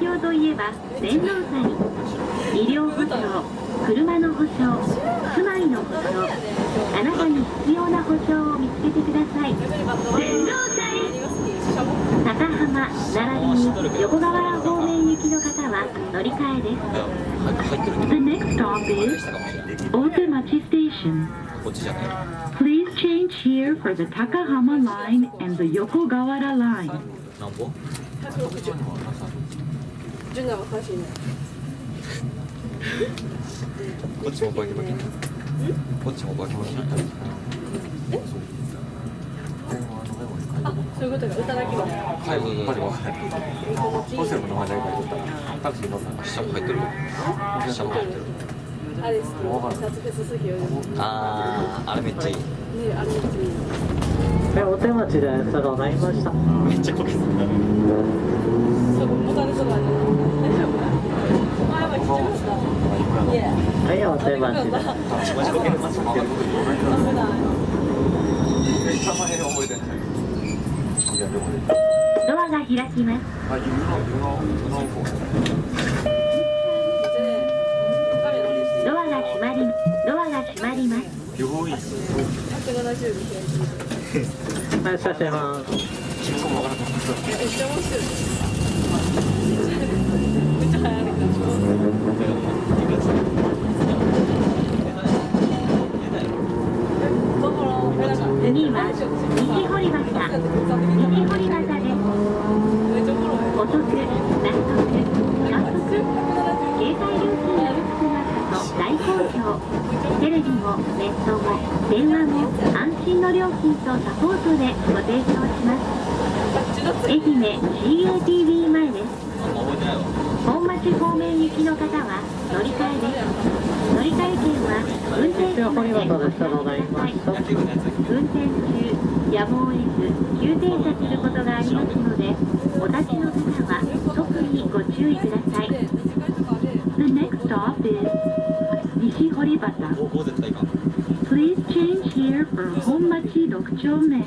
提供といえば洗脳祭医療保障車の保証住まいの保証あなたに必要な保証を見つけてください洗脳祭高浜並びに横河原方面行きの方は乗り換えです The next stop is したかもしれない Otemachi Station Please change here for the Takahama line and the Yokogawara line なんぼ？純奈は詳しいね。こっちもバキバキこっちもバキバキあそういうことか。歌だけははいそうそうそう。ホステルの名前誰か言っとったタクシー乗った下も入ってる。下も入ってる。あれあーあれめっちゃいい。あれめっちゃいいえ、お手持ちで差がないました。めっちゃこけそうボタンとかね大丈夫あやばいちっちゃかったいやはい、お手持ちで。マジこけてます。危ない名前覚えてないいやでもねドアが開きます、ドアが閉まりドアが閉まります。170で開いてるはい、写真ます。めっちゃ面白いめっちゃ流行る次は西堀端西堀端ですお得納得早速携帯料金の安くなったと大好評レビもネットも電話も安心の料金とサポートでご提供します。愛媛 CATV 前です。本町方面行きの方は乗り換えです。乗り換え券は運転手までお伝えください。運転中やむを得ず急停車することがありますのでお立ちの方は特にご注意ください。The next stop is 西堀端 Please change here for 本町6丁目